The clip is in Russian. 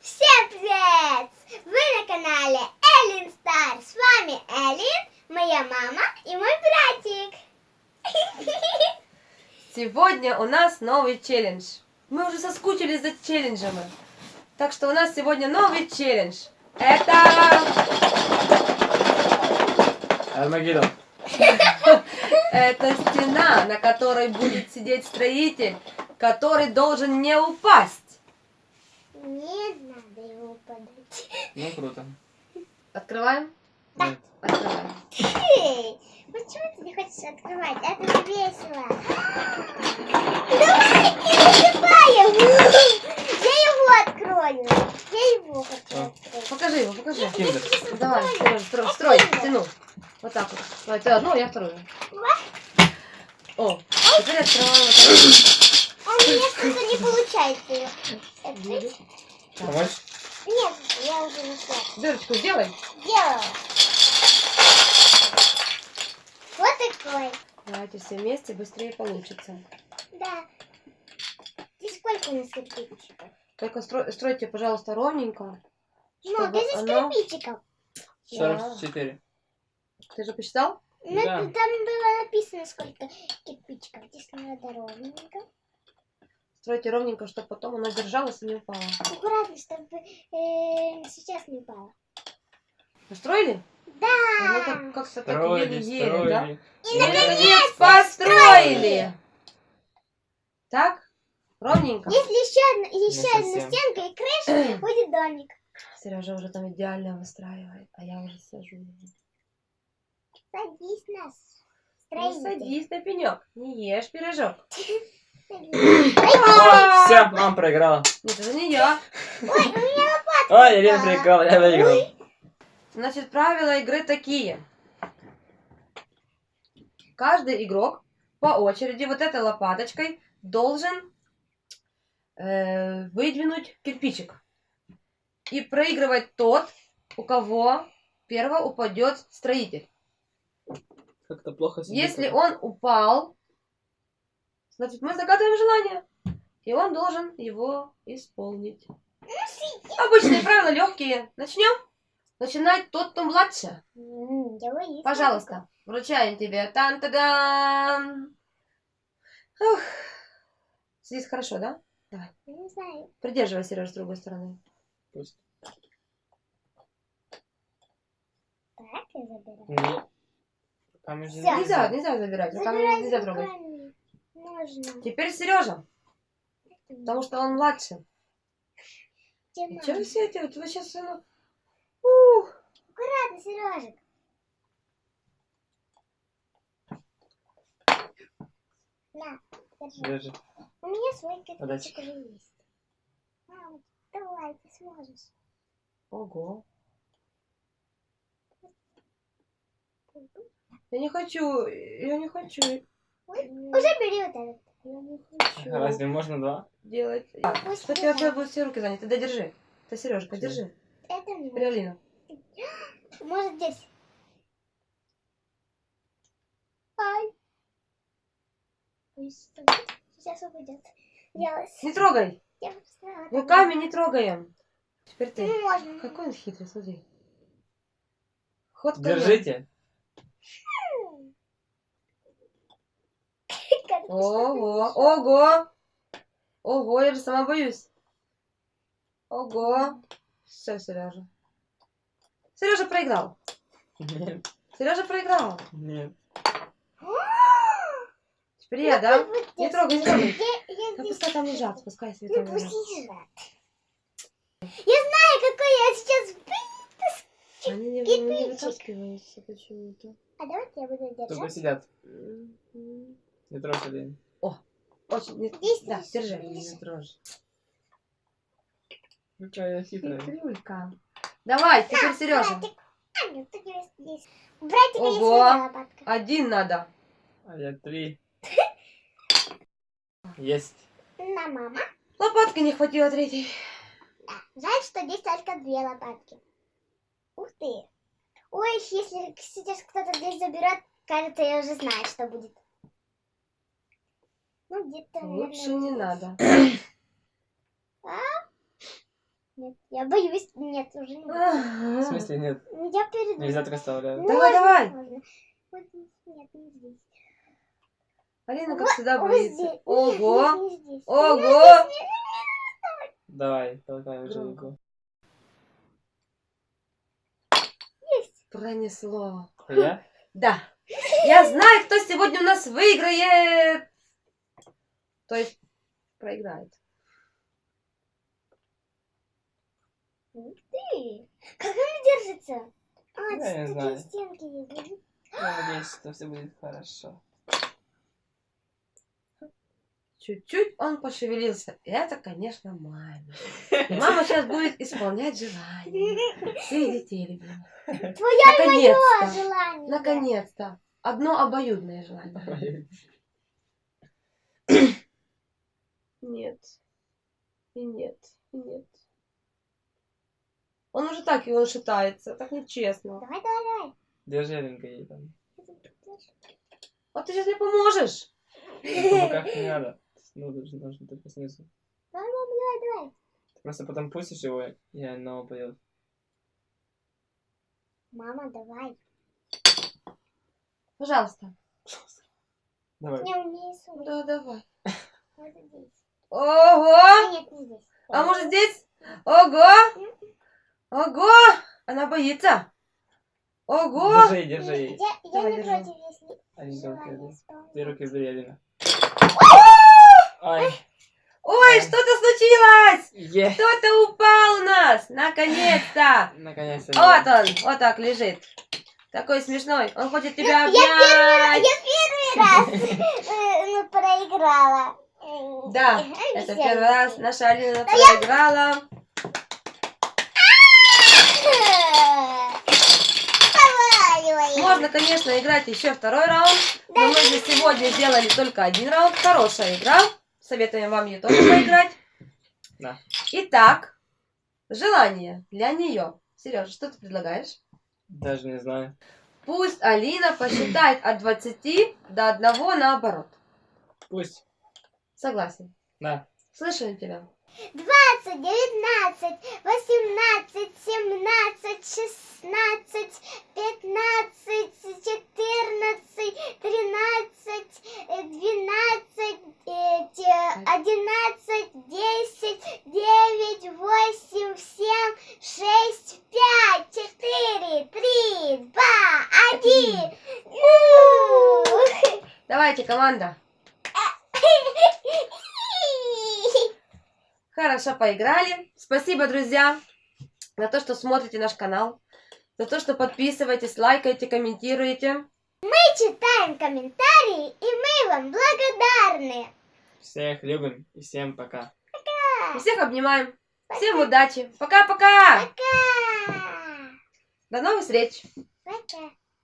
Всем привет! Вы на канале Эллин Стар. С вами Эллин, моя мама и мой братик. Сегодня у нас новый челлендж. Мы уже соскучились за челленджами. Так что у нас сегодня новый челлендж. Это... Армагеддон. Это стена, на которой будет сидеть строитель, который должен не упасть. Не подать. Ну, круто. Открываем? Нет. Открываем. Эй, почему ты не хочешь открывать? Это же весело. Давай, не засыпаем. Я его открою. Я его хочу А. открыть. Покажи его, покажи. Киндер. Давай, строй, строй, стену. Вот так вот. Давай, ты одну, я вторую. О, теперь открываем вот так. А у меня что-то не получается ее. Помочь? Нет, я уже нашла. Дырочку сделай. Делала. Вот такой. Давайте все вместе, быстрее получится. Да. И сколько у нас кирпичиков? Только строй- стройте, пожалуйста, ровненько. Много Чтобы здесь оно- кирпичиков. 44. Ты же посчитал? Ну, Да. там было написано, сколько кирпичиков. Здесь надо ровненько. Стройте ровненько, чтобы потом оно держалось и не упало. Аккуратно, чтобы э, сейчас не упало. Построили? Да. Ну, как- как-то так Строили, еле-еле, да? И Наконец построили! Так? Ровненько. Если еще одна, еще одна стенка и крыша, будет домик. Сережа уже там идеально выстраивает, а я уже сажу. Садись нас. Ну, садись на пенек, не ешь пирожок. Ой, все, мама проиграла. Нет, это не я. Ой, Ирина проиграла, я выиграл. Значит, правила игры такие. Каждый игрок по очереди вот этой лопаточкой должен э, выдвинуть кирпичик. И проигрывать тот, у кого первого упадет строитель. Как-то плохо сидит. Если он упал, значит, мы загадываем желание. И он должен его исполнить. Обычные правила легкие. Начнем? Начинать тот, кто боюсь. Пожалуйста, вручаем тебе. Тан-та-дан. Ух. Здесь хорошо, да? Я Не знаю. Придерживай, Сереж, с другой стороны. Пусть. Так, я забираю. Нельзя, нельзя забирать. Забирай нельзя трогать. Можно. Теперь Сережа, потому что он младше. Мама? Чего вы все делаете? Вы сейчас... Ух. Аккуратно, Сережек. На, держи. Держи. У меня свой кирпичик уже есть. Мама, давай, ты сможешь. Ого. Я не хочу, я не хочу. Уже бери вот этот. Я не хочу Разве можно два? делать. Пусть Что у тебя будут все руки заняты? Да держи. Ты, Сережка, Всё. держи. Это мне. Теперь Алина. Может здесь. Ай. Сейчас упадет. Я, Не трогай. я. Руками не трогаем. Теперь ты. Ну, можно. Какой он хитрый, смотри. Ход. Держите. Как Ого, ого. Ого, я же сама боюсь. Ого. Все, Сережа. Сережа проиграл. Нет, Сережа проиграл. нет. Теперь я, да? Ну, Не трогай, не трогай. Здесь. пускай там лежат, пускай себе Ну там лежат. Я знаю, какой я сейчас... Они не, не вытаскиваются почему-то. А давайте я буду Только держать. сидят. Не трожь один. Очень, не- Здесь да, держи. Не трожь. Ну что, я хитрая. Хитрюлька. Давай, теперь Сережа. Братик. А, нет, тут есть здесь. У братика Ого. Один надо. А я три. Есть. На, мама. Лопатки не хватило третьей. Да. Жаль, что здесь только две лопатки. Ух ты. Ой, если сейчас кто-то здесь заберет, кажется, я уже знаю, что будет. Ну, где-то, Лучше наверное, не надо. Нет, я боюсь. Нет, уже не буду. В смысле нет? Я перед... Нельзя так оставлять. Давай, давай. Можно. Вот. Нет, не здесь. Алина, как всегда, боится. Ого! Ого! Давай, толкай уже руку. Пронесло. Я? Да. Я знаю, кто сегодня у нас выиграет. То есть проиграет. Ты. Как она держится? А, Я тут не такие знаю. стенки есть. Я надеюсь, что все будет хорошо. Чуть-чуть он пошевелился. Это, конечно, мама. И мама сейчас будет исполнять желание. Всех детей любимых. Твоя Наконец-то. желание. Наконец-то. Одно обоюдное желание. Нет. И нет. И нет. Он уже так и он шатается. Так нечестно. Давай, давай, давай. Держи, ей там. Вот ты сейчас мне поможешь. По боках не надо. Ну, нужно, нужно только снизу. Давай, мама, давай, давай. Ты просто потом пустишь его, и оно упадет. Мама, давай. Пожалуйста. Давай. Не, у меня есть сумка. Да, давай. Вот здесь. Ого! А, нет, не здесь. А может здесь? Ого! Ого! Она боится. Ого! Держи, держи. Я, я Давай, не держи. против, если Алинка, желание руки. исполнить. Ты руки убери, Алина. Ай, Ой, что-то случилось! е. Кто-то упал у нас! Наконец-то! Наконец-то. Вот он, вот так лежит. Такой смешной. Он хочет тебя Я первый, обнять. я первый раз э, ну, проиграла. Да, это первый раз наша Алина проиграла. Можно, конечно, играть еще второй раунд, но мы же сегодня сделали только один раунд. Хорошая игра. Советуем вам ее тоже поиграть. Да. Итак, желание для нее. Сережа, что ты предлагаешь? Даже не знаю. Пусть Алина посчитает от 20 до 1 наоборот. Пусть. Согласен. Да. Слышали тебя? 20, 19, 18, 17, 16, 15, 14, 13, э, 12, э, те- 11, 10, 9, 8, 7, 6, 5, 4, 3, 2, 1. Давайте, команда. Хорошо поиграли. Спасибо, друзья, за то, что смотрите наш канал, за то, что подписываетесь, лайкаете, комментируете. Мы читаем комментарии, и мы вам благодарны. Всех любим и всем пока. И всех обнимаем. Всем удачи. Пока-пока. Пока. До новых встреч. Пока.